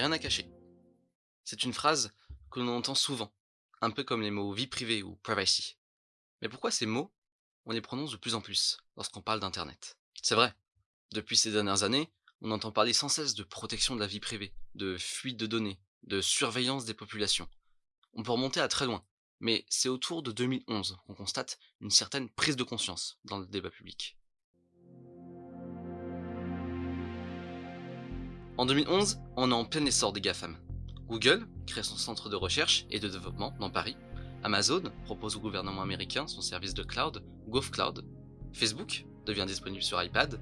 rien à cacher. C'est une phrase que l'on entend souvent, un peu comme les mots vie privée ou privacy. Mais pourquoi ces mots, on les prononce de plus en plus lorsqu'on parle d'Internet? C'est vrai, depuis ces dernières années, on entend parler sans cesse de protection de la vie privée, de fuite de données, de surveillance des populations. On peut remonter à très loin, mais c'est autour de 2011 qu'on constate une certaine prise de conscience dans le débat public. En 2011, on est en plein essor des GAFAM. Google crée son centre de recherche et de développement dans Paris. Amazon propose au gouvernement américain son service de cloud, GovCloud. Facebook devient disponible sur iPad.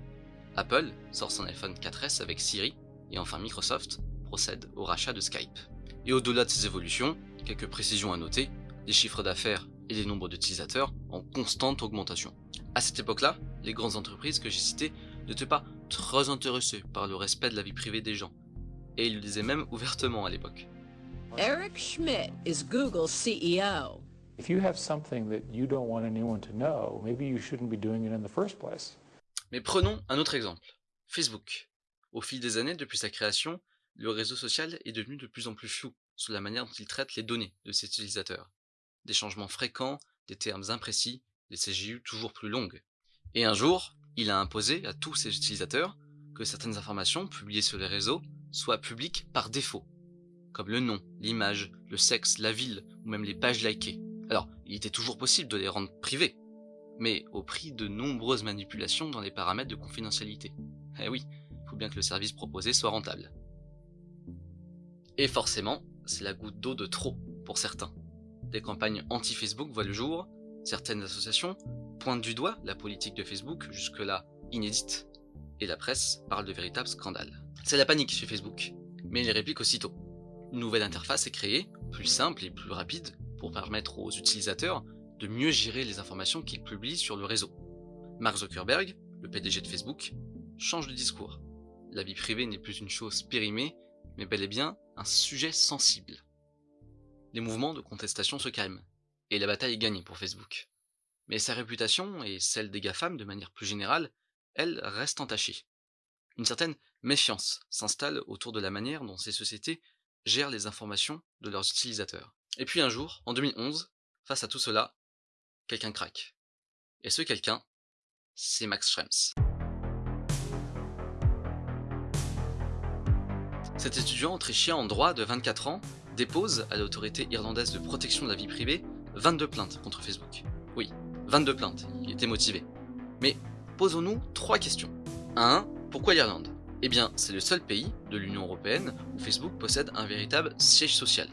Apple sort son iPhone 4S avec Siri. Et enfin Microsoft procède au rachat de Skype. Et au-delà de ces évolutions, quelques précisions à noter, des chiffres d'affaires et des nombres d'utilisateurs en constante augmentation. À cette époque-là, les grandes entreprises que j'ai citées n'étaient pas très intéressés par le respect de la vie privée des gens. Et il le disait même ouvertement à l'époque. Eric Schmidt is Google's CEO. If you have something that you don't want anyone to know, maybe you shouldn't be doing it in the first place. Mais prenons un autre exemple. Facebook. Au fil des années depuis sa création, le réseau social est devenu de plus en plus flou sur la manière dont il traite les données de ses utilisateurs. Des changements fréquents, des termes imprécis, des CGU toujours plus longues. Et un jour, il a imposé à tous ses utilisateurs que certaines informations publiées sur les réseaux soient publiques par défaut, comme le nom, l'image, le sexe, la ville ou même les pages likées. Alors, il était toujours possible de les rendre privées, mais au prix de nombreuses manipulations dans les paramètres de confidentialité. Eh oui, il faut bien que le service proposé soit rentable. Et forcément, c'est la goutte d'eau de trop pour certains. Des campagnes anti-Facebook voient le jour, certaines associations pointe du doigt la politique de Facebook, jusque-là inédite, et la presse parle de véritables scandales. C'est la panique chez Facebook, mais il réplique aussitôt. Une nouvelle interface est créée, plus simple et plus rapide, pour permettre aux utilisateurs de mieux gérer les informations qu'ils publient sur le réseau. Mark Zuckerberg, le PDG de Facebook, change de discours. La vie privée n'est plus une chose périmée, mais bel et bien un sujet sensible. Les mouvements de contestation se calment, et la bataille est gagnée pour Facebook. Mais sa réputation, et celle des GAFAM de manière plus générale, elle reste entachée. Une certaine méfiance s'installe autour de la manière dont ces sociétés gèrent les informations de leurs utilisateurs. Et puis un jour, en 2011, face à tout cela, quelqu'un craque. Et ce quelqu'un, c'est Max Schrems. Cet étudiant autrichien en droit de 24 ans dépose à l'autorité irlandaise de protection de la vie privée 22 plaintes contre Facebook. Oui, 22 plaintes, il était motivé. Mais posons-nous trois questions. 1. Pourquoi l'Irlande? Eh bien, c'est le seul pays de l'Union Européenne où Facebook possède un véritable siège social.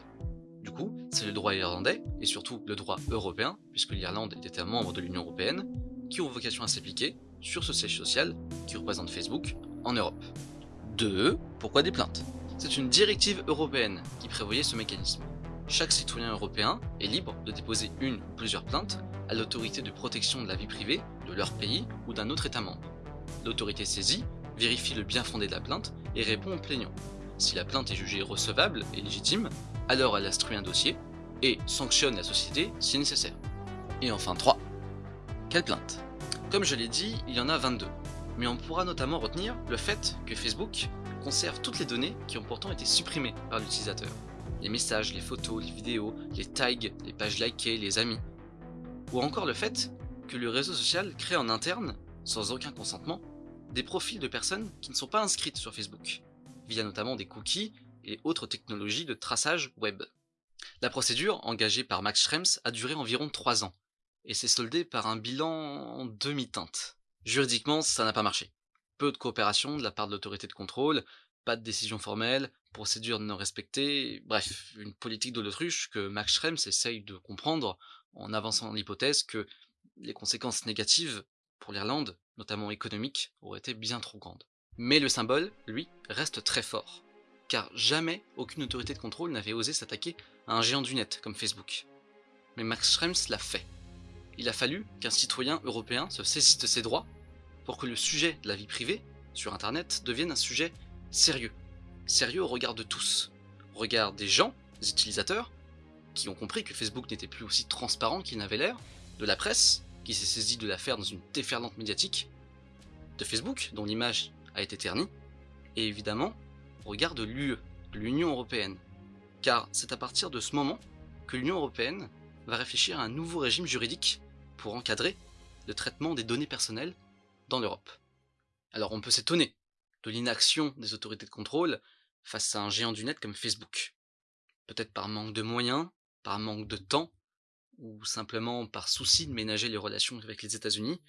Du coup, c'est le droit irlandais, et surtout le droit européen, puisque l'Irlande était un membre de l'Union Européenne, qui ont vocation à s'appliquer sur ce siège social qui représente Facebook en Europe. 2. Pourquoi des plaintes? C'est une directive européenne qui prévoyait ce mécanisme. Chaque citoyen européen est libre de déposer une ou plusieurs plaintes à l'autorité de protection de la vie privée de leur pays ou d'un autre État membre. L'autorité saisie vérifie le bien fondé de la plainte et répond au plaignant. Si la plainte est jugée recevable et légitime, alors elle instruit un dossier et sanctionne la société si nécessaire. Et enfin 3. Quelle plainte? Comme je l'ai dit, il y en a 22. Mais on pourra notamment retenir le fait que Facebook conserve toutes les données qui ont pourtant été supprimées par l'utilisateur. Les messages, les photos, les vidéos, les tags, les pages likées, les amis, ou encore le fait que le réseau social crée en interne, sans aucun consentement, des profils de personnes qui ne sont pas inscrites sur Facebook, via notamment des cookies et autres technologies de traçage web. La procédure, engagée par Max Schrems, a duré environ 3 ans, et s'est soldée par un bilan demi-teinte. Juridiquement, ça n'a pas marché. Peu de coopération de la part de l'autorité de contrôle, pas de décision formelle, procédure non respectée, bref, une politique de l'autruche que Max Schrems essaye de comprendre en avançant l'hypothèse que les conséquences négatives pour l'Irlande, notamment économiques, auraient été bien trop grandes. Mais le symbole, lui, reste très fort, car jamais aucune autorité de contrôle n'avait osé s'attaquer à un géant du net comme Facebook. Mais Max Schrems l'a fait. Il a fallu qu'un citoyen européen se saisisse de ses droits pour que le sujet de la vie privée sur Internet devienne un sujet sérieux. Sérieux au regard de tous. Au regard des gens, des utilisateurs, qui ont compris que Facebook n'était plus aussi transparent qu'il n'avait l'air, de la presse, qui s'est saisie de l'affaire dans une déferlante médiatique, de Facebook, dont l'image a été ternie, et évidemment, au regard de l'UE, l'Union Européenne. Car c'est à partir de ce moment que l'Union Européenne va réfléchir à un nouveau régime juridique pour encadrer le traitement des données personnelles dans l'Europe. Alors on peut s'étonner de l'inaction des autorités de contrôle face à un géant du net comme Facebook. Peut-être par manque de moyens, par manque de temps, ou simplement par souci de ménager les relations avec les États-Unis.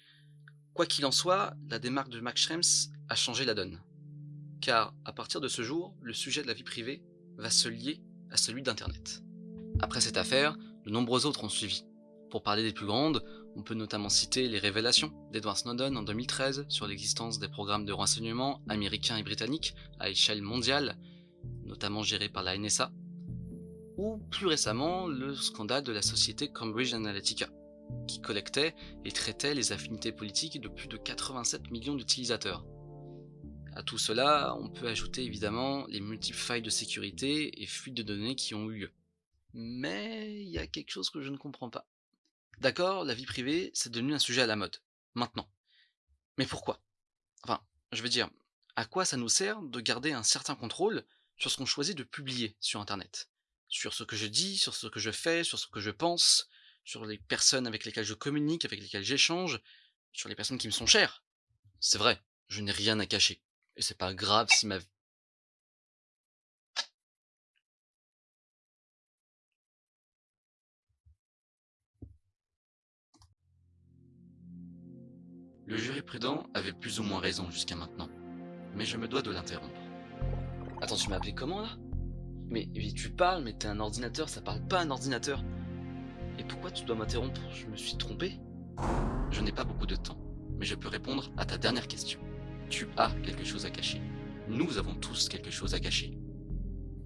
Quoi qu'il en soit, la démarque de Max Schrems a changé la donne. Car à partir de ce jour, le sujet de la vie privée va se lier à celui d'Internet. Après cette affaire, de nombreux autres ont suivi. Pour parler des plus grandes, on peut notamment citer les révélations d'Edward Snowden en 2013 sur l'existence des programmes de renseignement américains et britanniques à échelle mondiale, notamment gérés par la NSA, ou plus récemment le scandale de la société Cambridge Analytica, qui collectait et traitait les affinités politiques de plus de 87 millions d'utilisateurs. À tout cela, on peut ajouter évidemment les multiples failles de sécurité et fuites de données qui ont eu lieu. Mais il y a quelque chose que je ne comprends pas. D'accord, la vie privée, c'est devenu un sujet à la mode, maintenant. Mais pourquoi? Enfin, je veux dire, à quoi ça nous sert de garder un certain contrôle sur ce qu'on choisit de publier sur Internet? Sur ce que je dis, sur ce que je fais, sur ce que je pense, sur les personnes avec lesquelles je communique, avec lesquelles j'échange, sur les personnes qui me sont chères? C'est vrai, je n'ai rien à cacher. Et c'est pas grave si ma Le jury prudent avait plus ou moins raison jusqu'à maintenant, mais je me dois de l'interrompre. Attends, tu m'as appelé comment là? Mais, tu parles, mais t'es un ordinateur, ça parle pas un ordinateur. Et pourquoi tu dois m'interrompre? Je me suis trompé Je n'ai pas beaucoup de temps, mais je peux répondre à ta dernière question. Tu as quelque chose à cacher. Nous avons tous quelque chose à cacher.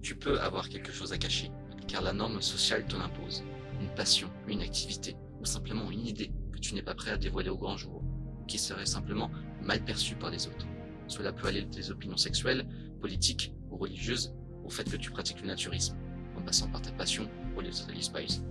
Tu peux avoir quelque chose à cacher, car la norme sociale te l'impose. Une passion, une activité, ou simplement une idée que tu n'es pas prêt à dévoiler au grand jour qui serait simplement mal perçu par les autres. Cela peut aller des opinions sexuelles, politiques ou religieuses au fait que tu pratiques le naturisme, en passant par ta passion pour les Spies.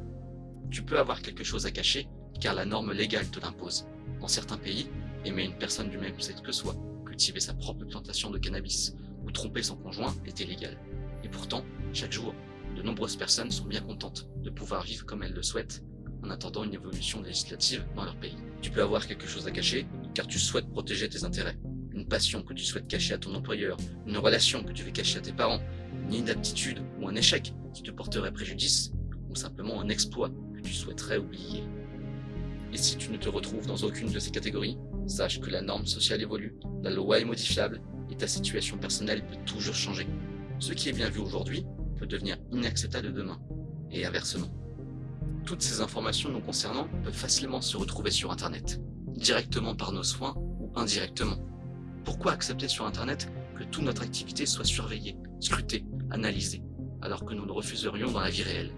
Tu peux avoir quelque chose à cacher, car la norme légale te l'impose. Dans certains pays, aimer une personne du même sexe que soi, cultiver sa propre plantation de cannabis ou tromper son conjoint est illégal. Et pourtant, chaque jour, de nombreuses personnes sont bien contentes de pouvoir vivre comme elles le souhaitent en attendant une évolution législative dans leur pays. Tu peux avoir quelque chose à cacher, car tu souhaites protéger tes intérêts. Une passion que tu souhaites cacher à ton employeur, une relation que tu veux cacher à tes parents, une inaptitude ou un échec qui te porterait préjudice, ou simplement un exploit que tu souhaiterais oublier. Et si tu ne te retrouves dans aucune de ces catégories, sache que la norme sociale évolue, la loi est modifiable, et ta situation personnelle peut toujours changer. Ce qui est bien vu aujourd'hui peut devenir inacceptable demain, et inversement. Toutes ces informations nous concernant peuvent facilement se retrouver sur Internet, directement par nos soins ou indirectement. Pourquoi accepter sur Internet que toute notre activité soit surveillée, scrutée, analysée, alors que nous le refuserions dans la vie réelle?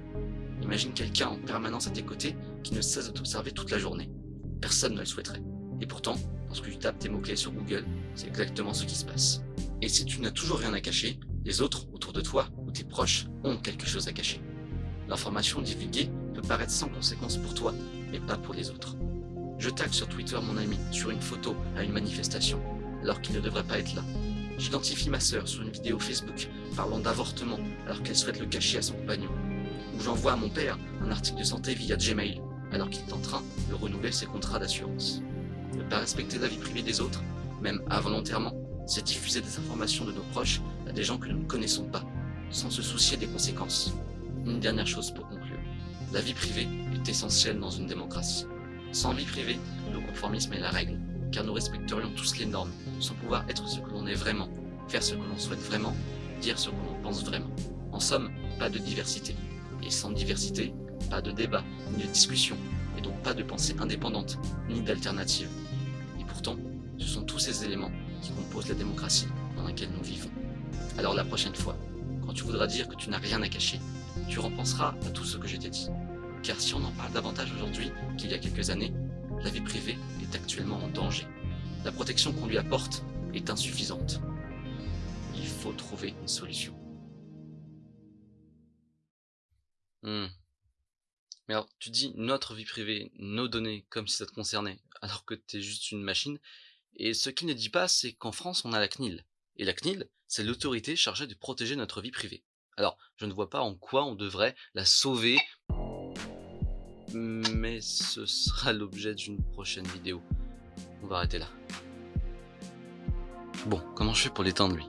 Imagine quelqu'un en permanence à tes côtés qui ne cesse de t'observer toute la journée. Personne ne le souhaiterait. Et pourtant, lorsque tu tapes tes mots-clés sur Google, c'est exactement ce qui se passe. Et si tu n'as toujours rien à cacher, les autres autour de toi ou tes proches ont quelque chose à cacher. L'information divulguée peut paraître sans conséquence pour toi, mais pas pour les autres. Je tag sur Twitter mon ami sur une photo à une manifestation, alors qu'il ne devrait pas être là. J'identifie ma sœur sur une vidéo Facebook parlant d'avortement alors qu'elle souhaite le cacher à son compagnon. Ou j'envoie à mon père un article de santé via Gmail alors qu'il est en train de renouveler ses contrats d'assurance. Ne pas respecter la vie privée des autres, même involontairement, c'est diffuser des informations de nos proches à des gens que nous ne connaissons pas, sans se soucier des conséquences. Une dernière chose pour conclure. La vie privée est essentielle dans une démocratie. Sans vie privée, le conformisme est la règle, car nous respecterions tous les normes, sans pouvoir être ce que l'on est vraiment, faire ce que l'on souhaite vraiment, dire ce que l'on pense vraiment. En somme, pas de diversité. Et sans diversité, pas de débat, ni de discussion, et donc pas de pensée indépendante, ni d'alternative. Et pourtant, ce sont tous ces éléments qui composent la démocratie dans laquelle nous vivons. Alors la prochaine fois, quand tu voudras dire que tu n'as rien à cacher, tu repenseras à tout ce que je t'ai dit. Car si on en parle davantage aujourd'hui qu'il y a quelques années, la vie privée est actuellement en danger. La protection qu'on lui apporte est insuffisante. Il faut trouver une solution. Hmm. Mais alors, tu dis notre vie privée, nos données, comme si ça te concernait, alors que t'es juste une machine. Et ce qu'il ne dit pas, c'est qu'en France, on a la CNIL. Et la CNIL, c'est l'autorité chargée de protéger notre vie privée. Alors, je ne vois pas en quoi on devrait la sauver, mais ce sera l'objet d'une prochaine vidéo. On va arrêter là. Bon, comment je fais pour l'éteindre lui?